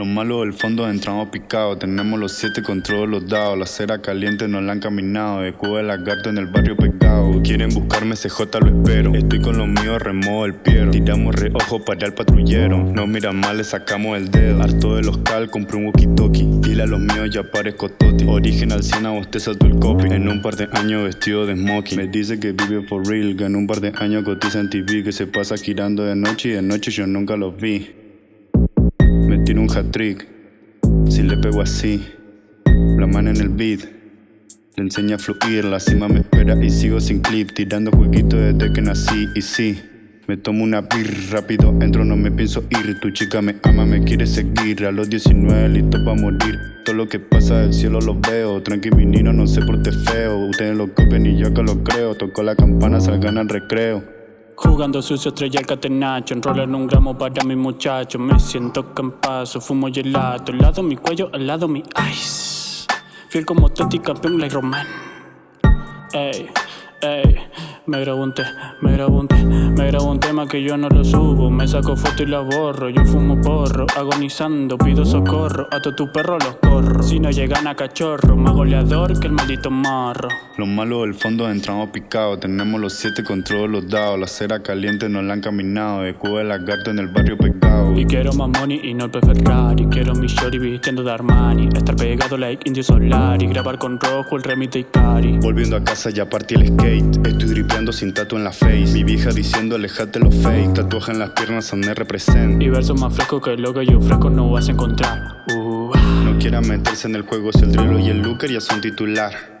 Los malos del fondo entramos picados, tenemos los siete con todos los dados, la cera caliente nos la han caminado, de Cuba de lagarto en el barrio pegado. Quieren buscarme CJ lo espero, estoy con los míos removo el piero, tiramos reojo para el patrullero, no miran mal le sacamos el dedo, harto de los cal compré un walkie talkie, dile a los míos ya parezco toti, original 100 a usted saltó el copy, en un par de años vestido de smoking, me dice que vive for real, que en un par de años cotiza en TV, que se pasa girando de noche y de noche yo nunca los vi. Tiro un hat-trick Si le pego así La mano en el beat Le enseña a fluir. La cima me espera y sigo sin clip Tirando jueguitos desde que nací. Y sí me tomo una beer, rápido entro, no me pienso ir. Tu chica me ama, me quiere seguir. A los 19 listo pa' morir. Todo lo que pasa del cielo lo veo. Tranqui menino, no sé por qué feo. Ustedes lo copian y yo acá lo creo. Toco la campana, salgan al recreo Jugando sucio, estrella el catenacho en un gramo para mi muchacho. Me siento campazo, fumo gelato Al lado mi cuello, al lado mi ice. Fiel como Totti, campeón, like Roman Ey, ey me grabo un me grabo un me grabo un tema que yo no lo subo. Me saco foto y la borro, yo fumo porro Agonizando, pido socorro, a todos tus perros los corro. Si no llegan a cachorro, más goleador que el maldito marro Los malos del fondo entramos picados Tenemos los siete con todos los dados La cera caliente nos la han caminado De Cuba de lagarto en el barrio pegado Y quiero más money y no el Ferrari Quiero mi shorty vistiendo de Armani. Estar pegado like Indio Solar Y grabar con rojo el remite y cari Volviendo a casa ya partí el skate. Estoy dripeando sin tatu en la face. Mi vieja diciendo alejate los fake. Tatuaje en las piernas donde represent. Y versos más frescos que lo que yo fresco no vas a encontrar. Uh. No quiera meterse en el juego si el drilo y el looker ya son titular